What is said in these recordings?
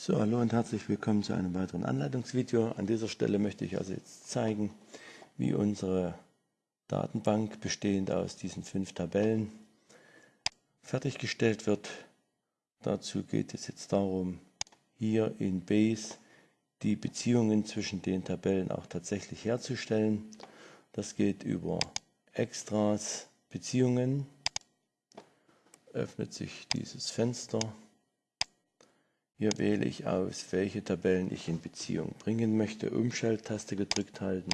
So, hallo und herzlich willkommen zu einem weiteren Anleitungsvideo. An dieser Stelle möchte ich also jetzt zeigen, wie unsere Datenbank bestehend aus diesen fünf Tabellen fertiggestellt wird. Dazu geht es jetzt darum, hier in Base die Beziehungen zwischen den Tabellen auch tatsächlich herzustellen. Das geht über Extras, Beziehungen, öffnet sich dieses Fenster. Hier wähle ich aus, welche Tabellen ich in Beziehung bringen möchte. Umschalttaste gedrückt halten.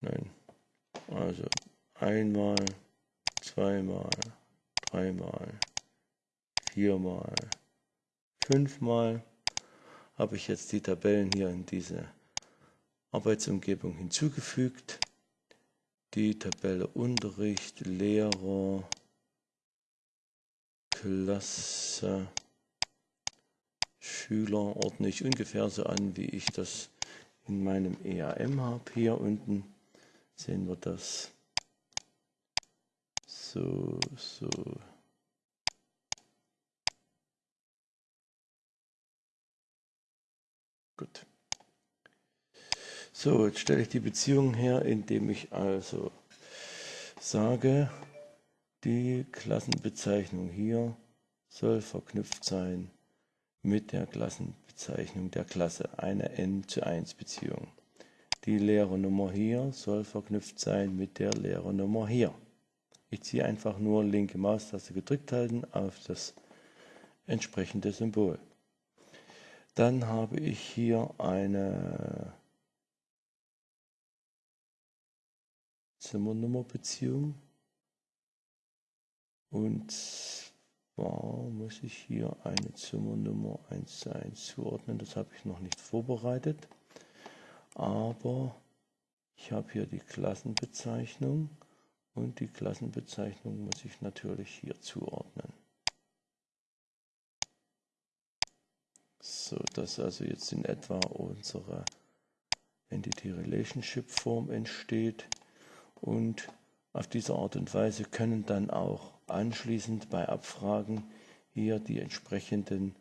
Nein. Also einmal, zweimal, dreimal, viermal, fünfmal habe ich jetzt die Tabellen hier in diese Arbeitsumgebung hinzugefügt. Die Tabelle Unterricht, Lehrer, Klasse Schüler ordne ich ungefähr so an, wie ich das in meinem EAM habe. Hier unten sehen wir das so, so. Gut. So, jetzt stelle ich die Beziehung her, indem ich also sage, die Klassenbezeichnung hier soll verknüpft sein mit der Klassenbezeichnung der Klasse, eine n zu 1 Beziehung. Die Lehrernummer hier soll verknüpft sein mit der Lehrernummer hier. Ich ziehe einfach nur linke Maustaste gedrückt halten auf das entsprechende Symbol. Dann habe ich hier eine Zimmernummerbeziehung und zwar muss ich hier eine Zimmernummer 1 zu 1 zuordnen. Das habe ich noch nicht vorbereitet. Aber ich habe hier die Klassenbezeichnung und die Klassenbezeichnung muss ich natürlich hier zuordnen. So dass also jetzt in etwa unsere Entity Relationship Form entsteht und auf diese Art und Weise können dann auch anschließend bei Abfragen hier die entsprechenden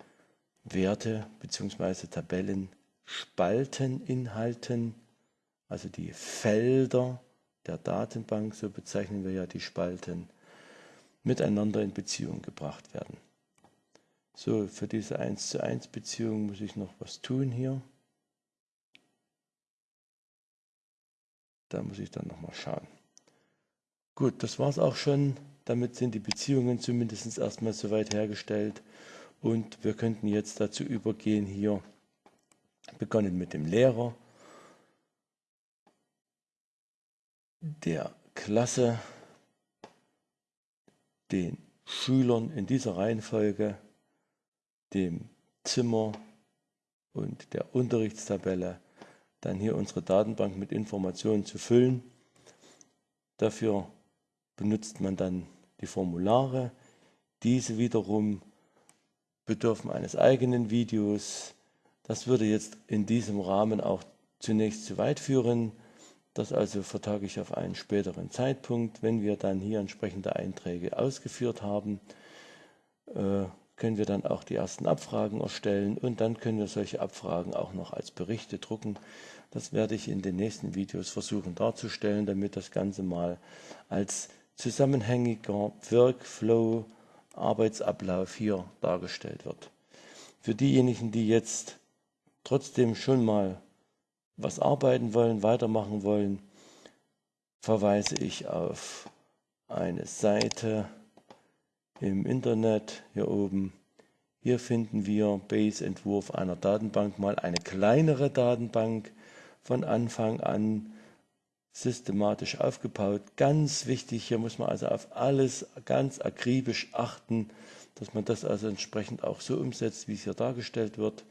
Werte bzw. Tabellen Spalten inhalten, also die Felder der Datenbank, so bezeichnen wir ja die Spalten, miteinander in Beziehung gebracht werden. So, für diese 1 zu 1 Beziehung muss ich noch was tun hier. Da muss ich dann nochmal schauen. Gut, das war es auch schon. Damit sind die Beziehungen zumindest erstmal soweit hergestellt. Und wir könnten jetzt dazu übergehen, hier begonnen mit dem Lehrer, der Klasse, den Schülern in dieser Reihenfolge, dem Zimmer und der Unterrichtstabelle, dann hier unsere Datenbank mit Informationen zu füllen. Dafür benutzt man dann die Formulare. Diese wiederum bedürfen eines eigenen Videos. Das würde jetzt in diesem Rahmen auch zunächst zu weit führen. Das also vertage ich auf einen späteren Zeitpunkt. Wenn wir dann hier entsprechende Einträge ausgeführt haben, äh, können wir dann auch die ersten Abfragen erstellen und dann können wir solche Abfragen auch noch als Berichte drucken. Das werde ich in den nächsten Videos versuchen darzustellen, damit das Ganze mal als zusammenhängiger Workflow, Arbeitsablauf hier dargestellt wird. Für diejenigen, die jetzt trotzdem schon mal was arbeiten wollen, weitermachen wollen, verweise ich auf eine Seite im Internet hier oben. Hier finden wir Base-Entwurf einer Datenbank, mal eine kleinere Datenbank von Anfang an systematisch aufgebaut. Ganz wichtig, hier muss man also auf alles ganz akribisch achten, dass man das also entsprechend auch so umsetzt, wie es hier dargestellt wird.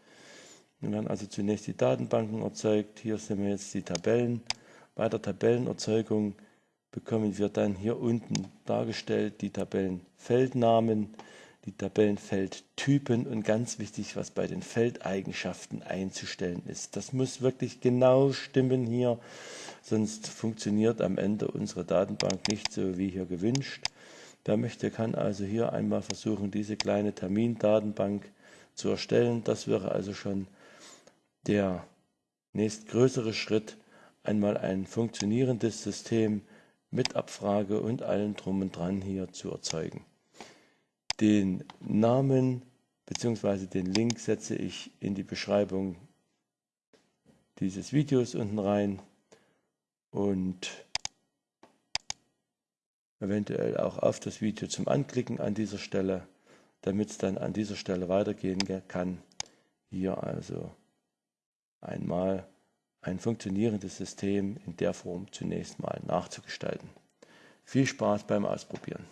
Wir werden also zunächst die Datenbanken erzeugt. Hier sehen wir jetzt die Tabellen. Bei der Tabellenerzeugung bekommen wir dann hier unten dargestellt die Tabellenfeldnamen, die Tabellenfeldtypen und ganz wichtig, was bei den Feldeigenschaften einzustellen ist. Das muss wirklich genau stimmen hier, sonst funktioniert am Ende unsere Datenbank nicht so wie hier gewünscht. Wer möchte, kann also hier einmal versuchen, diese kleine Termindatenbank zu erstellen. Das wäre also schon der nächstgrößere Schritt, einmal ein funktionierendes System mit Abfrage und allem drum und dran hier zu erzeugen. Den Namen bzw. den Link setze ich in die Beschreibung dieses Videos unten rein und eventuell auch auf das Video zum Anklicken an dieser Stelle, damit es dann an dieser Stelle weitergehen kann. Hier also einmal ein funktionierendes System in der Form zunächst mal nachzugestalten. Viel Spaß beim Ausprobieren.